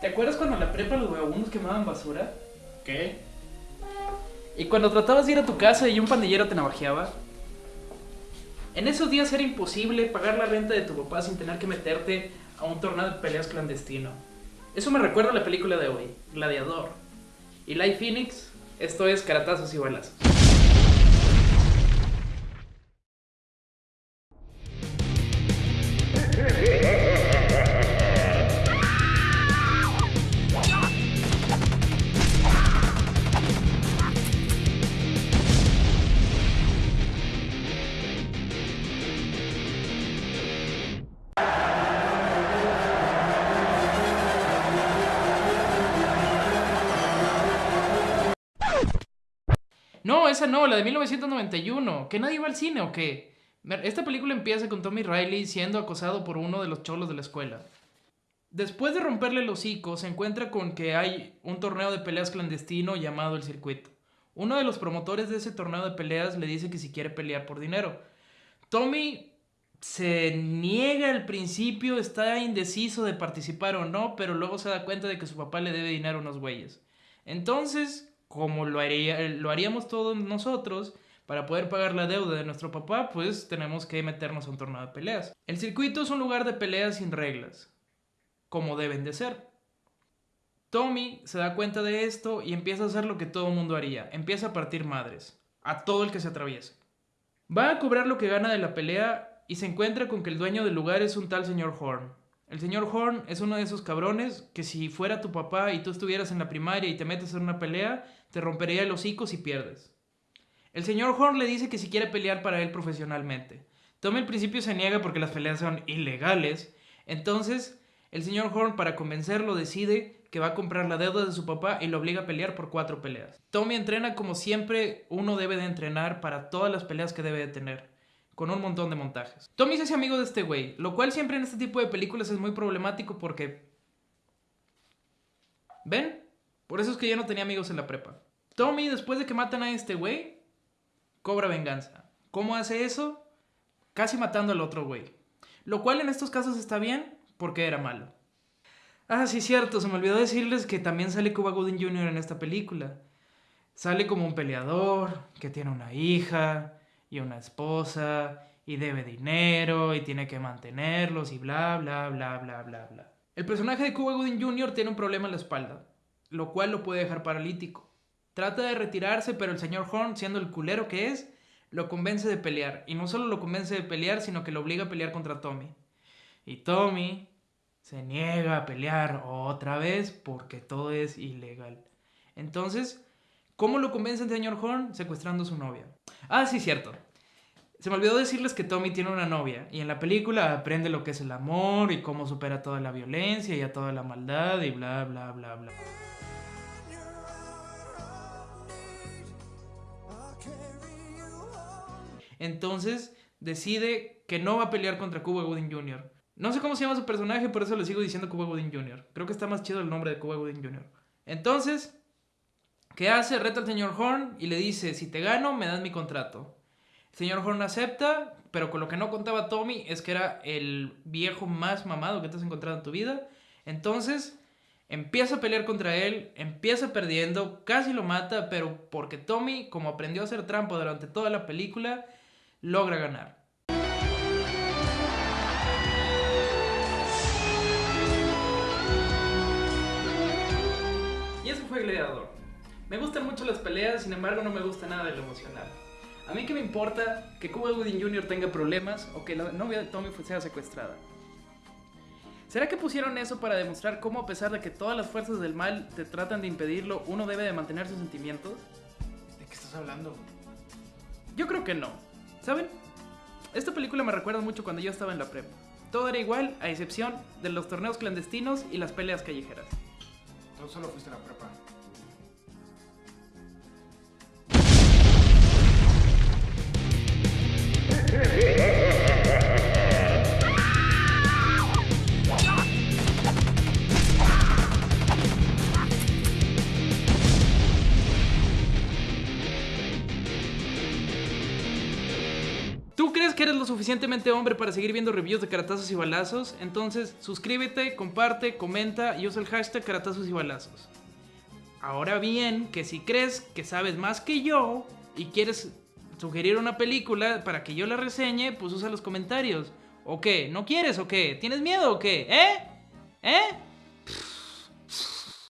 ¿Te acuerdas cuando en la prepa los vagabundos quemaban basura? ¿Qué? Y cuando tratabas de ir a tu casa y un pandillero te navajeaba. En esos días era imposible pagar la renta de tu papá sin tener que meterte a un torneo de peleas clandestino. Eso me recuerda a la película de hoy, Gladiador. Y Light Phoenix, esto es Caratazos y Balas. No, esa no, la de 1991. ¿Que nadie va al cine o qué? Esta película empieza con Tommy Riley siendo acosado por uno de los cholos de la escuela. Después de romperle el hocico, se encuentra con que hay un torneo de peleas clandestino llamado El Circuito. Uno de los promotores de ese torneo de peleas le dice que si quiere pelear por dinero. Tommy se niega al principio, está indeciso de participar o no, pero luego se da cuenta de que su papá le debe dinero a unos güeyes. Entonces, como lo, haría, lo haríamos todos nosotros, para poder pagar la deuda de nuestro papá, pues tenemos que meternos a un torneo de peleas. El circuito es un lugar de peleas sin reglas, como deben de ser. Tommy se da cuenta de esto y empieza a hacer lo que todo mundo haría. Empieza a partir madres, a todo el que se atraviese. Va a cobrar lo que gana de la pelea y se encuentra con que el dueño del lugar es un tal señor Horn. El señor Horn es uno de esos cabrones que si fuera tu papá y tú estuvieras en la primaria y te metes en una pelea, te rompería el hocico si pierdes. El señor Horn le dice que si quiere pelear para él profesionalmente. Tommy al principio se niega porque las peleas son ilegales. Entonces, el señor Horn para convencerlo decide que va a comprar la deuda de su papá y lo obliga a pelear por cuatro peleas. Tommy entrena como siempre uno debe de entrenar para todas las peleas que debe de tener con un montón de montajes. Tommy se hace amigo de este güey, lo cual siempre en este tipo de películas es muy problemático porque... ¿Ven? Por eso es que yo no tenía amigos en la prepa. Tommy, después de que matan a este güey, cobra venganza. ¿Cómo hace eso? Casi matando al otro güey. Lo cual en estos casos está bien porque era malo. Ah, sí, cierto, se me olvidó decirles que también sale Cuba Gooding Jr. en esta película. Sale como un peleador, que tiene una hija, y una esposa y debe dinero y tiene que mantenerlos y bla, bla, bla, bla, bla, bla. El personaje de Cuba Gooding Jr. tiene un problema en la espalda, lo cual lo puede dejar paralítico. Trata de retirarse, pero el señor Horn, siendo el culero que es, lo convence de pelear. Y no solo lo convence de pelear, sino que lo obliga a pelear contra Tommy. Y Tommy se niega a pelear otra vez porque todo es ilegal. Entonces, ¿cómo lo convence el señor Horn? Secuestrando a su novia. Ah, sí, cierto. Se me olvidó decirles que Tommy tiene una novia y en la película aprende lo que es el amor y cómo supera toda la violencia y a toda la maldad y bla, bla, bla, bla. Entonces decide que no va a pelear contra Cuba Gooding Jr. No sé cómo se llama su personaje, por eso le sigo diciendo Cuba Gooding Jr. Creo que está más chido el nombre de Cuba Gooding Jr. Entonces, ¿Qué hace? Reta al señor Horn y le dice, si te gano, me das mi contrato. El señor Horn acepta, pero con lo que no contaba Tommy es que era el viejo más mamado que te has encontrado en tu vida. Entonces, empieza a pelear contra él, empieza perdiendo, casi lo mata, pero porque Tommy, como aprendió a hacer trampa durante toda la película, logra ganar. Y eso fue Gladiador. Me gustan mucho las peleas, sin embargo no me gusta nada de lo emocional. A mí que me importa que Cuba Gooding Jr. tenga problemas o que la novia de Tommy sea secuestrada. ¿Será que pusieron eso para demostrar cómo a pesar de que todas las fuerzas del mal te tratan de impedirlo, uno debe de mantener sus sentimientos? ¿De qué estás hablando? Yo creo que no. ¿Saben? Esta película me recuerda mucho cuando yo estaba en la prepa. Todo era igual, a excepción de los torneos clandestinos y las peleas callejeras. Tú solo fuiste a la prepa. que eres lo suficientemente hombre para seguir viendo reviews de caratazos y balazos, entonces suscríbete, comparte, comenta y usa el hashtag caratazos y balazos. Ahora bien, que si crees que sabes más que yo y quieres sugerir una película para que yo la reseñe, pues usa los comentarios. ¿O qué? ¿No quieres o qué? ¿Tienes miedo o qué? ¿Eh? ¿Eh?